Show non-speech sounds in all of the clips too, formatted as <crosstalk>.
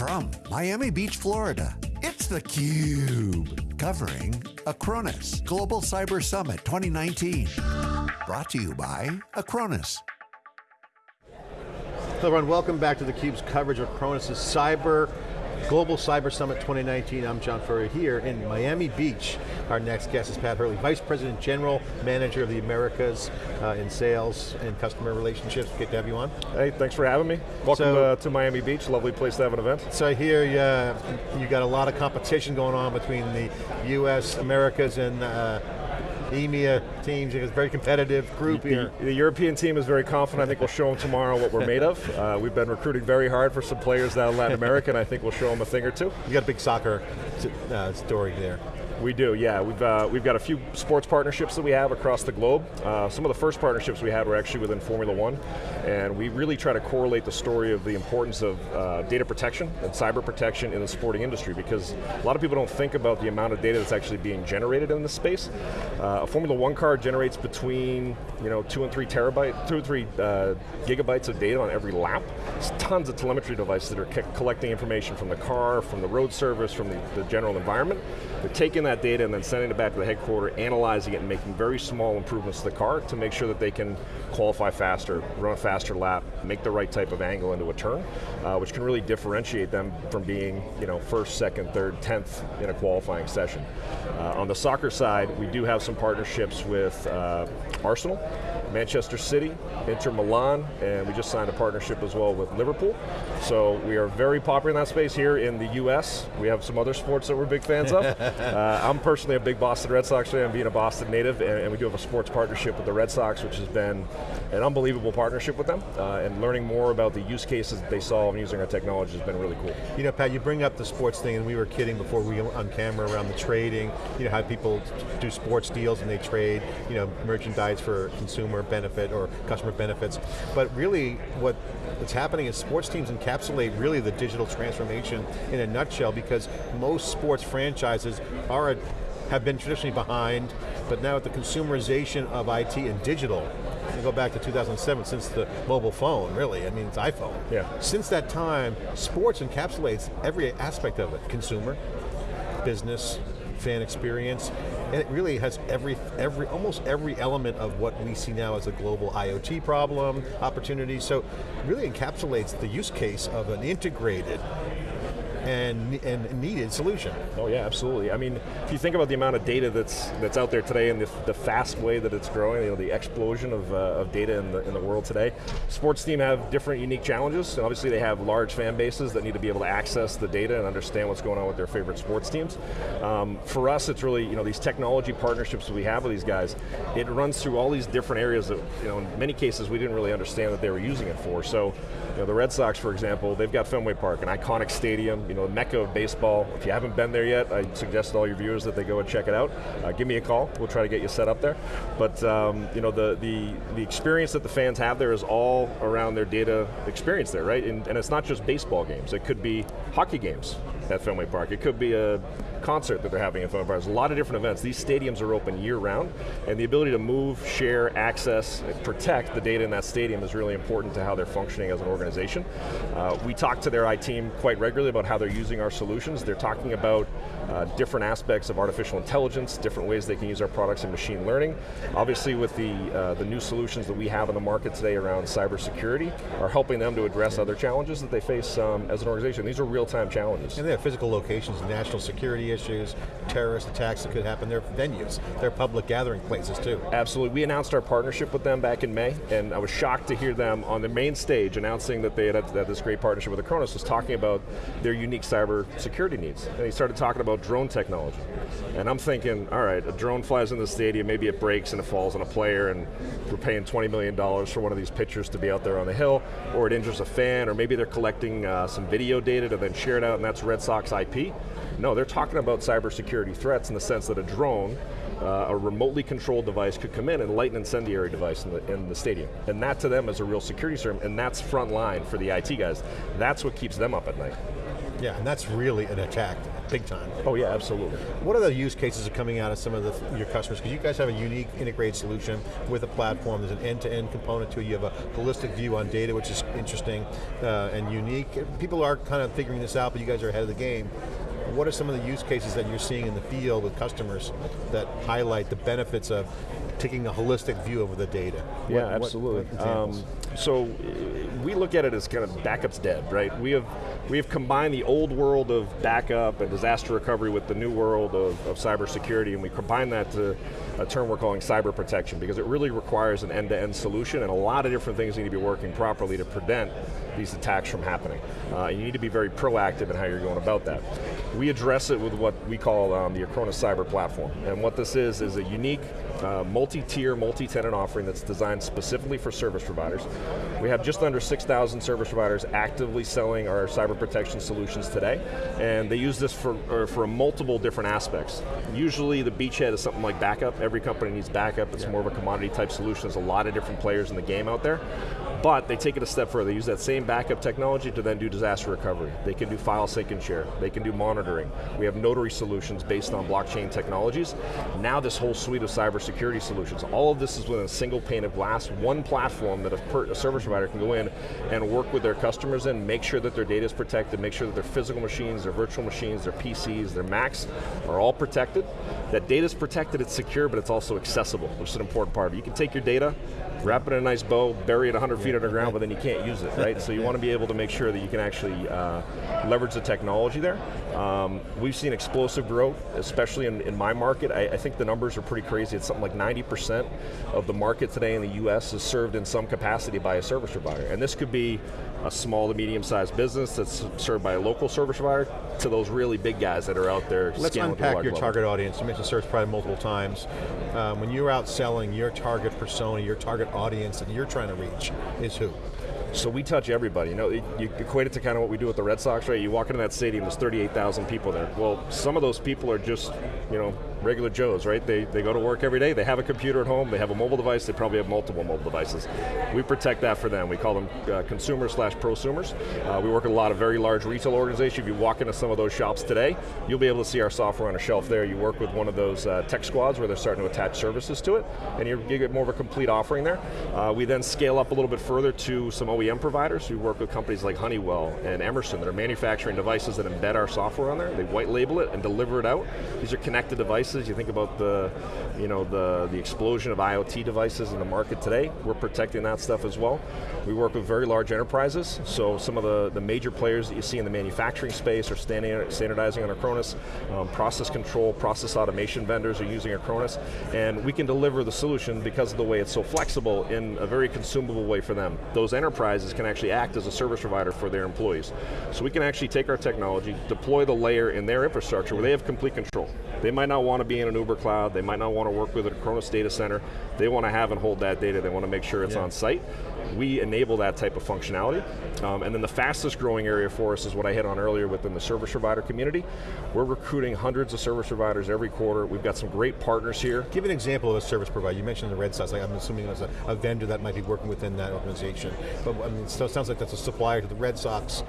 From Miami Beach, Florida, it's theCUBE. Covering Acronis Global Cyber Summit 2019. Brought to you by Acronis. Hello everyone, welcome back to theCUBE's coverage of Acronis' Cyber Global Cyber Summit 2019. I'm John Furrier here in Miami Beach. Our next guest is Pat Hurley, Vice President General Manager of the Americas uh, in Sales and Customer Relationships. Good to have you on. Hey, thanks for having me. Welcome so, uh, to Miami Beach, lovely place to have an event. So I hear uh, you got a lot of competition going on between the US, Americas, and uh, EMEA teams. It's a very competitive group the, here. The, European team is very confident. I think we'll show them tomorrow what we're made of. <laughs> Uh, we've been recruiting very hard for some players down in Latin America, and I think we'll show them a thing or two. You got a big soccer uh, story there. We do, yeah. We've, uh, we've got a few sports partnerships that we have across the globe. Uh, some of the first partnerships we had were actually within Formula One, and we really try to correlate the story of the importance of uh, data protection and cyber protection in the sporting industry because a lot of people don't think about the amount of data that's actually being generated in this space. Uh, a Formula One car generates between you know, two and three terabyte, two or three uh, gigabytes of data on every lap. There's tons of telemetry devices that are collecting information from the car, from the road service, from the, the general environment. They're taking that data and then sending it back to the headquarter, analyzing it and making very small improvements to the car to make sure that they can qualify faster, run a faster lap, make the right type of angle into a turn, uh, which can really differentiate them from being you know, first, second, third, tenth in a qualifying session. Uh, on the soccer side, we do have some partnerships with uh, Arsenal, Manchester City, Inter Milan, and we just signed a partnership as well with Liverpool. So we are very popular in that space here in the US. We have some other sports that we're big fans of. <laughs> uh, I'm personally a big Boston Red Sox fan, I'm being a Boston native, and, and, we do have a sports partnership with the Red Sox, which has been an unbelievable partnership with them, uh, and learning more about the use cases that they solve and using our technology has been really cool. You know, Pat, you bring up the sports thing, and we were kidding before we on camera around the trading, you know, how people do sports deals and they trade, you know, merchandise for consumer benefit or customer benefits. But really, what, what's happening is sports teams encapsulate really the digital transformation in a nutshell because most sports franchises are a, have been traditionally behind, but now with the consumerization of IT and digital, you go back to 2007, since the mobile phone, really, I mean, it's iPhone. Yeah. Since that time, sports encapsulates every aspect of it. Consumer, business, fan experience, and it really has every, every, almost every element of what we see now as a global IoT problem, opportunity, so really encapsulates the use case of an integrated and, and needed solution. Oh yeah, absolutely. I mean, if you think about the amount of data that's that's out there today and the, the fast way that it's growing, you know, the explosion of, uh, of data in the, in the world today, sports team have different unique challenges, and obviously they have large fan bases that need to be able to access the data and understand what's going on with their favorite sports teams. Um, for us, it's really, you know, these technology partnerships that we have with these guys, it runs through all these different areas that, you know, in many cases we didn't really understand that they were using it for. So, you know, the Red Sox, for example, they've got Fenway Park, an iconic stadium, you know, the mecca of baseball. If you haven't been there yet, I suggest to all your viewers that they go and check it out. Uh, give me a call, we'll try to get you set up there. But um, you know, the, the, the experience that the fans have there is all around their data experience there, right? And, and it's not just baseball games, it could be hockey games at Fenway Park. It could be a concert that they're having at Fenway Park. There's a lot of different events. These stadiums are open year round, and the ability to move, share, access, protect the data in that stadium is really important to how they're functioning as an organization. Uh, we talk to their IT team quite regularly about how they're using our solutions. They're talking about uh, different aspects of artificial intelligence, different ways they can use our products in machine learning. Obviously with the, uh, the new solutions that we have in the market today around cybersecurity are helping them to address other challenges that they face um, as an organization. These are real-time challenges. And they have physical locations, national security issues, terrorist attacks that could happen. They're venues, they're public gathering places too. Absolutely, we announced our partnership with them back in May, and I was shocked to hear them on the main stage announcing that they had, had this great partnership with Acronis, was talking about their unique cyber security needs. And he started talking about drone technology. And I'm thinking, all right, a drone flies in the stadium, maybe it breaks and it falls on a player, and we're paying $20 million for one of these pitchers to be out there on the hill, or it injures a fan, or maybe they're collecting uh, some video data to then share it out, and that's Red Sox IP. No, they're talking about cybersecurity threats in the sense that a drone, uh, a remotely controlled device could come in and light an incendiary device in the, in the stadium. And that to them is a real security term, and that's front line for the IT guys. That's what keeps them up at night. Yeah, and that's really an attack, big time. Oh yeah, absolutely. What are the use cases are coming out of some of the, your customers? Because you guys have a unique integrated solution with a platform. There's an end-to-end component to it. You have a holistic view on data, which is interesting uh, and unique. People are kind of figuring this out, but you guys are ahead of the game. What are some of the use cases that you're seeing in the field with customers that highlight the benefits of taking a holistic view of the data? Yeah, What- what absolutely. examples? um, so we look at it as kind of backups dead, right? We have we have combined the old world of backup and disaster recovery with the new world of, of cybersecurity, and we combine that to a term we're calling cyber protection because it really requires an end-to-end solution and a lot of different things need to be working properly to prevent these attacks from happening. Uh, you need to be very proactive in how you're going about that. We address it with what we call um, the Acronis Cyber Platform, and what this is is a unique uh, multi-tier, multi-tenant offering that's designed specifically for service providers. We have just under 6,000 service providers actively selling our cyber protection solutions today, and they use this for, for multiple different aspects. Usually the beachhead is something like backup. Every company needs backup. It's more of a commodity type solution. There's a lot of different players in the game out there. But they take it a step further. They use that same backup technology to then do disaster recovery. They can do file sync and share. They can do monitoring. We have notary solutions based on blockchain technologies. Now this whole suite of cybersecurity solutions. All of this is within a single pane of glass, one platform that a, a service provider can go in and work with their customers in, make sure that their data is protected, make sure that their physical machines, their virtual machines, their PCs, their Macs are all protected. That data is protected, it's secure, but it's also accessible, which is an important part. You can take your data, wrap it in a nice bow, bury it 100 feet underground, but then you can't use it, right? so you want to be able to make sure that you can actually uh, leverage the technology there. Um, we've seen explosive growth, especially in, in my market. I, I think the numbers are pretty crazy. It's something like 90% of the market today in the US is served in some capacity by a service provider. And this could be a small to medium sized business that's served by a local service provider to those really big guys that are out there Let's scaling to a unpack your level. target audience. You mentioned service provider multiple times. Um, when you're out selling, your target persona, your target audience that you're trying to reach is who? So we touch everybody. You know, you equate it to kind of what we do with the Red Sox, right? You walk into that stadium, there's 38,000 people there. Well, some of those people are just, you know, regular Joes, right? They, they go to work every day, they have a computer at home, they have a mobile device, they probably have multiple mobile devices. We protect that for them. We call them uh, consumers slash prosumers. Uh, we work with a lot of very large retail organizations. If you walk into some of those shops today, you'll be able to see our software on a shelf there. You work with one of those uh, tech squads where they're starting to attach services to it, and you're, get more of a complete offering there. Uh, we then scale up a little bit further to some OEM providers. We work with companies like Honeywell and Emerson that are manufacturing devices that embed our software on there. They white label it and deliver it out. These are connected devices. You think about the, you know, the, the explosion of IoT devices in the market today. We're protecting that stuff as well. We work with very large enterprises, so some of the, the major players that you see in the manufacturing space are standing, standardizing on Acronis. Um, process control, process automation vendors are using Acronis, and we can deliver the solution because of the way it's so flexible in a very consumable way for them. Those enterprises can actually act as a service provider for their employees. So we can actually take our technology, deploy the layer in their infrastructure where they have complete control. They might not want to be in an Uber cloud, they might not want to work with Acronis data center, they want to have and hold that data, they want to make sure it's Yeah. on site. We enable that type of functionality. Um, and then the fastest growing area for us is what I hit on earlier within the service provider community. We're recruiting hundreds of service providers every quarter. We've got some great partners here. Give an example of a service provider. You mentioned the Red Sox. Like I'm assuming there's a, a vendor that might be working within that organization. But I mean, so it sounds like that's a supplier to the Red Sox.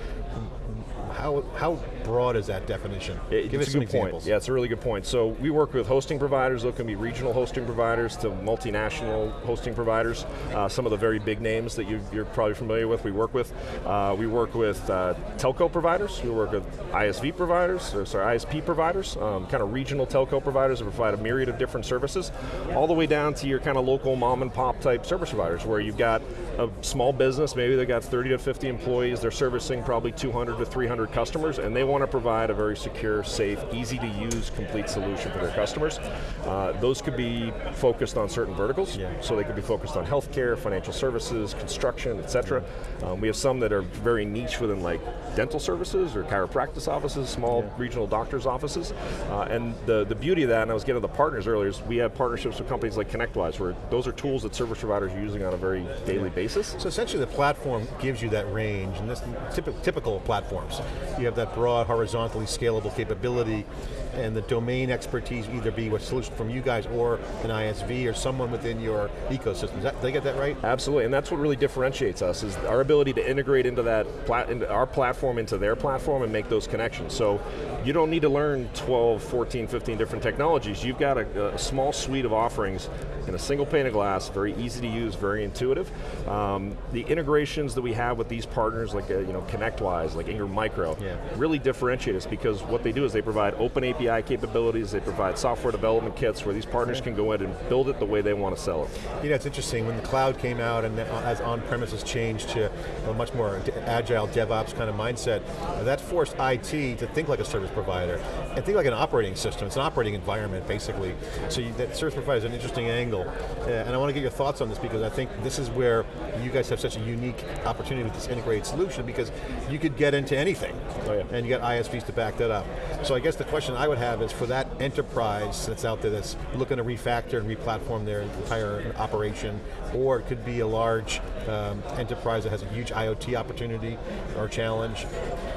How, how broad is that definition? It- Give us some good point. examples. Yeah, it's a really good point. So we work with hosting providers. Those can be regional hosting providers to multinational hosting providers. Uh, some of the very big names that you, you're probably familiar with. We work with. Uh, we work with uh, telco providers. We work with ISV providers. Or sorry, ISP providers. Um, kind of regional telco providers that provide a myriad of different services, all the way down to your kind of local mom and pop type service providers, where you've got a small business. Maybe they've got 30 to 50 employees. They're servicing probably 200 to 300 customers, and they want to provide a very secure, safe, easy to use, complete solution for their customers. Uh, those could be focused on certain verticals, Yeah. so they could be focused on healthcare, financial services, construction, et cetera. Um, we have some that are very niche within like dental services or chiropractic offices, small regional doctors' offices. Uh, and the, the beauty of that, and I was getting to the partners earlier, is we have partnerships with companies like ConnectWise, where those are tools that service providers are using on a very daily basis. So essentially the platform gives you that range, and this typical, typical platforms. you have that broad, horizontally scalable capability and the domain expertise either be a solution from you guys or an ISV or someone within your ecosystem. That, did I get that right? Absolutely, and that's what really differentiates us, is our ability to integrate into that, into our platform into their platform and make those connections. So you don't need to learn 12, 14, 15 different technologies. You've got a, a small suite of offerings in a single pane of glass, very easy to use, very intuitive. Um, the integrations that we have with these partners, like uh, you know ConnectWise, like Ingram Micro, yeah. really differentiate us because what they do is they provide open API API capabilities, they provide software development kits where these partners can go in and build it the way they want to sell it. You know, it's interesting, when the cloud came out and as on-premises changed to a much more agile DevOps kind of mindset, that forced IT to think like a service provider and think like an operating system. It's an operating environment, basically. So you, that service provider is an interesting angle. Uh, and I want to get your thoughts on this because I think this is where you guys have such a unique opportunity with this integrated solution because you could get into anything. Oh, yeah. And you got ISVs to back that up. So I guess the question I would have is for that enterprise that's out there that's looking to refactor and replatform their entire operation, or it could be a large um, enterprise that has a huge IoT opportunity or challenge,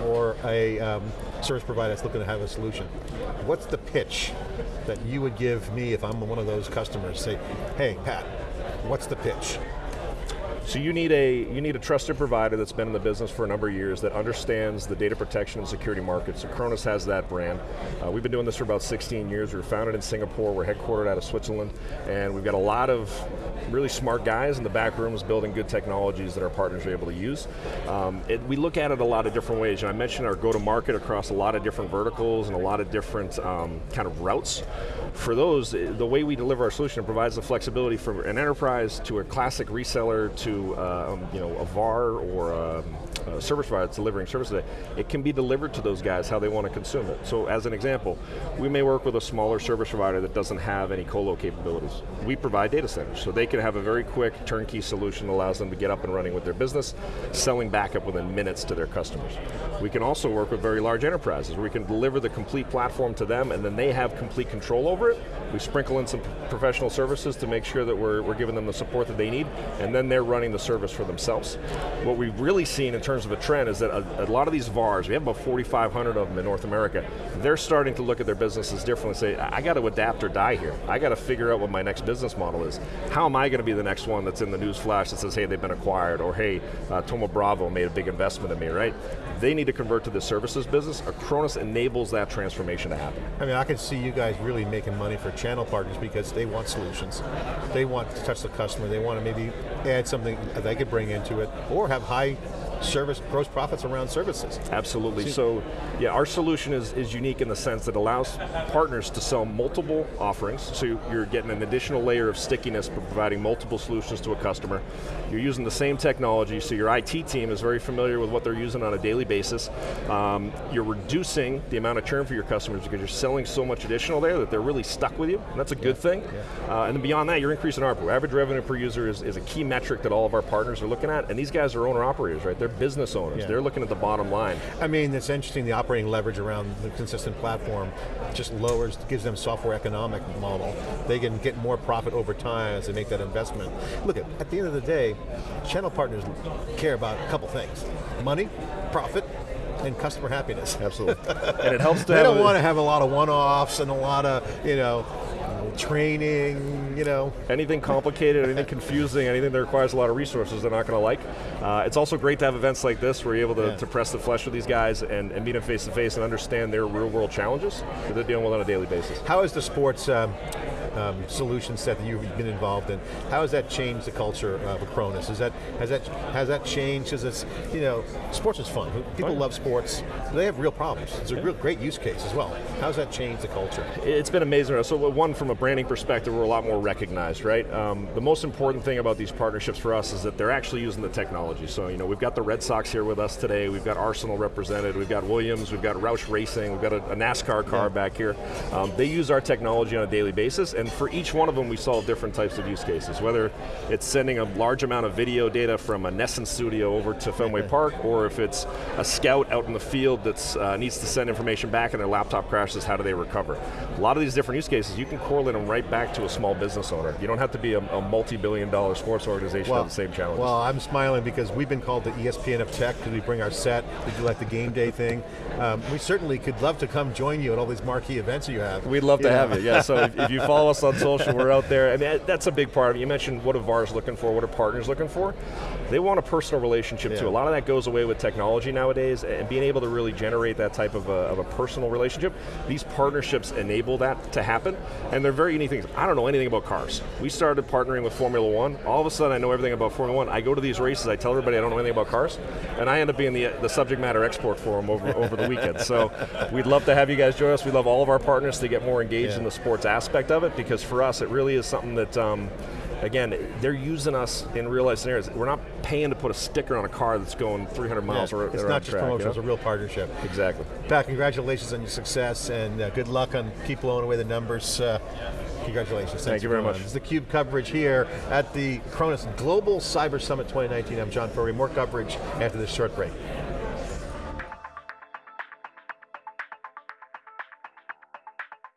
or a um, service provider that's looking to have a solution. What's the pitch that you would give me if I'm one of those customers? Say, hey, Pat, what's the pitch? So you need a you need a trusted provider that's been in the business for a number of years that understands the data protection and security market. So Acronis has that brand. Uh, we've been doing this for about 16 years. We were founded in Singapore. We're headquartered out of Switzerland, and we've got a lot of really smart guys in the back rooms building good technologies that our partners are able to use. Um, it, we look at it a lot of different ways. And I mentioned our go-to-market across a lot of different verticals and a lot of different um, kind of routes. For those, the way we deliver our solution provides the flexibility from an enterprise to a classic reseller to uh, um, you know, a VAR or a, a service provider that's delivering services, it can be delivered to those guys how they want to consume it. So as an example, we may work with a smaller service provider that doesn't have any colo capabilities. We provide data centers, so they can have a very quick turnkey solution that allows them to get up and running with their business, selling backup within minutes to their customers. We can also work with very large enterprises where we can deliver the complete platform to them and then they have complete control over it. We sprinkle in some professional services to make sure that we're, we're giving them the support that they need and then they're running the service for themselves. What we've really seen in terms of a trend is that a, a lot of these VARs, we have about 4,500 of them in North America, they're starting to look at their businesses differently and say, I got to adapt or die here. I got to figure out what my next business model is. How am I going to be the next one that's in the news flash that says, hey, they've been acquired, or hey, uh, Thoma Bravo made a big investment in me, right? They need to convert to the services business. Acronis enables that transformation to happen. I mean, I can see you guys really making money for channel partners because they want solutions. They want to touch the customer. They want to maybe add something they could bring into it, or have high service gross profits around services. Absolutely, so yeah, our solution is, is unique in the sense that it allows partners to sell multiple offerings, so you're getting an additional layer of stickiness for providing multiple solutions to a customer. You're using the same technology, so your IT team is very familiar with what they're using on a daily basis. Um, you're reducing the amount of churn for your customers because you're selling so much additional there that they're really stuck with you, and that's a good yeah. thing. Yeah. Uh, and then beyond that, you're increasing ARPU. Average revenue per user is, is a key metric that all of our partners are looking at, and these guys are owner-operators, right? They're business owners. Yeah. They're looking at the bottom line. I mean, it's interesting, the operating leverage around the consistent platform just lowers, gives them software economic model. They can get more profit over time as they make that investment. Look, at, at the end of the day, channel partners care about a couple things. Money, profit, and customer happiness. Absolutely. <laughs> and it helps to They don't want to have a lot of one-offs and a lot of, you know, training, you know. Anything complicated, anything confusing, anything that requires a lot of resources they're not going to like. Uh, it's also great to have events like this where you're able to, yeah. to press the flesh with these guys and, and meet them face to face and understand their real world challenges that they're dealing with on a daily basis. How is the sports um, um, solution set that you've been involved in, how has that changed the culture of Acronis? Is that, has that, has that changed? Because it's, you know, sports is fun. People love sports. They have real problems. It's a real great use case as well. How's that changed the culture? It's been amazing. So one, from a branding perspective, we're a lot more recognized, right? Um, the most important thing about these partnerships for us is that they're actually using the technology. So, you know, we've got the Red Sox here with us today, we've got Arsenal represented, we've got Williams, we've got Roush Racing, we've got a, a NASCAR car yeah. back here. Um, they use our technology on a daily basis, and And for each one of them, we solve different types of use cases, whether it's sending a large amount of video data from a NESN studio over to Fenway Park, or if it's a scout out in the field that uh, needs to send information back and their laptop crashes, how do they recover? A lot of these different use cases, you can correlate them right back to a small business owner. You don't have to be a, a multi-billion dollar sports organization well, have the same challenges. Well, I'm smiling because we've been called the ESPN of tech because we bring our set, we do like the game day thing. Um, we certainly could love to come join you at all these marquee events that you have. We'd love to have you, yeah. So if, if, you follow <laughs> us on social, we're out there. I mean, that's a big part of it. You mentioned what are VARs looking for, what are partners looking for? They want a personal relationship yeah. too. A lot of that goes away with technology nowadays, and being able to really generate that type of a, of a personal relationship, these partnerships enable that to happen, and they're very unique things. I don't know anything about cars. We started partnering with Formula One, all of a sudden I know everything about Formula One. I go to these races, I tell everybody I don't know anything about cars, and I end up being the, the subject matter expert for them over, over the weekend. So we'd love to have you guys join us. We love all of our partners to get more engaged yeah. in the sports aspect of it, because for us it really is something that um, again, they're using us in real life scenarios. We're not paying to put a sticker on a car that's going 300 miles yeah, It's not just track, promotion, you know? it's a real partnership. Exactly. Pat, congratulations on your success and uh, good luck on keep blowing away the numbers. Uh, congratulations. Thanks Thank you very much. This is the CUBE coverage here at the Acronis Global Cyber Summit 2019. I'm John Furrier. More coverage after this short break.